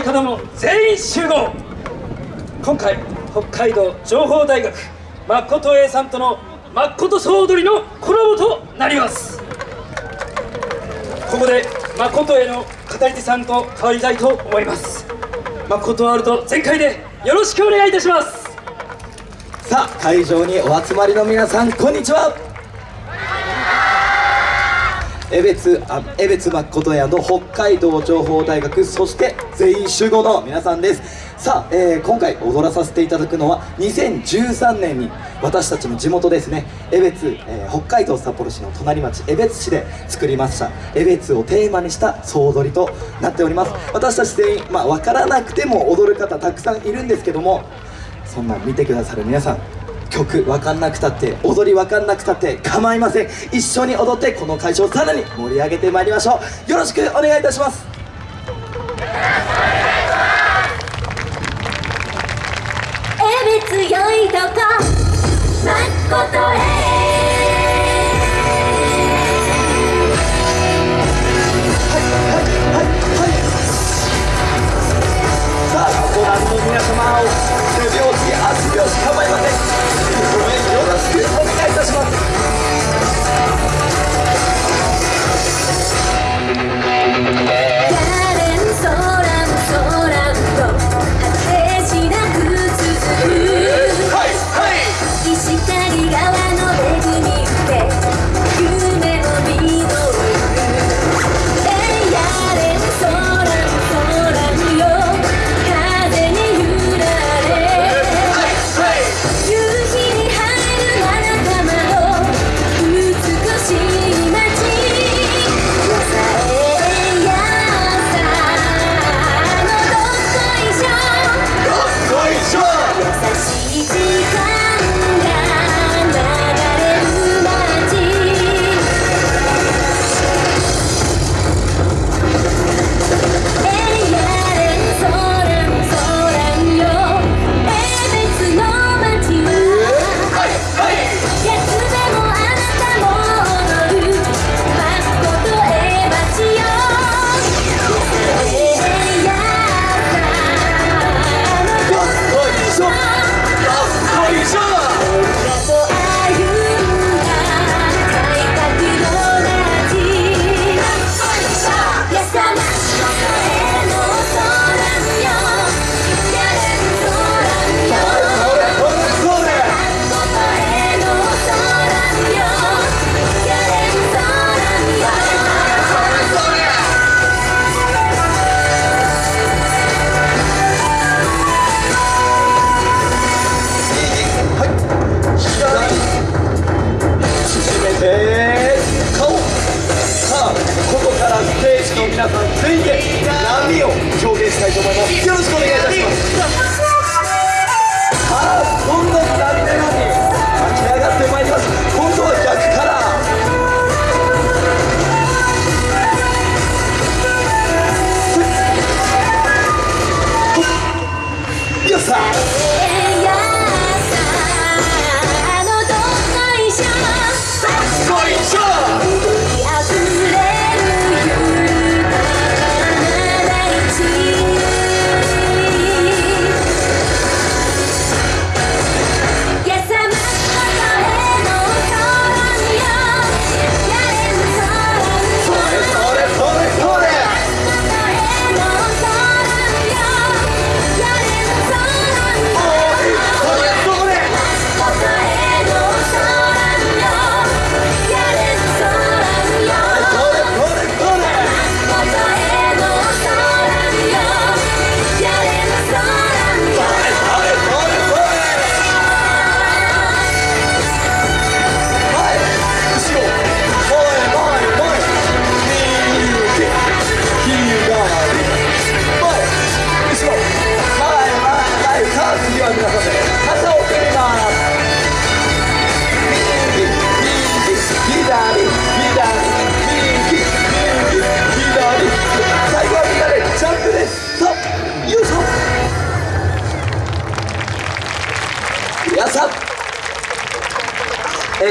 ない子供全員集合。今回北海道情報大学誠 A さんとの誠総踊りのコラボとなります。ここで誠 A の語り手さんと変わりたいと思います。誠ワールド全開でよろしくお願いいたします。さあ会場にお集まりの皆さんこんにちは。江別あ江別誠屋の北海道情報大学そして全員集合の皆さんです。さあ、えー今回踊らさせていただくのは2013年に私たちの地元ですね江別、えー北海道札幌市の隣町江別市で作りました江別をテーマにした総踊りとなっております。私たち全員まあ分からなくても踊る方たくさんいるんですけどもそんな見てくださる皆さん曲分かんなくたって踊り分かんなくたって構いません。一緒に踊ってこの会場をさらに盛り上げてまいりましょう。よろしくお願いいたします。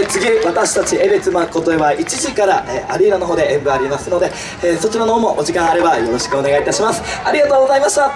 次私たち江別誠へは1時から、えーアリーナの方で演舞ありますので、えーそちらの方もお時間あればよろしくお願いいたします。ありがとうございました。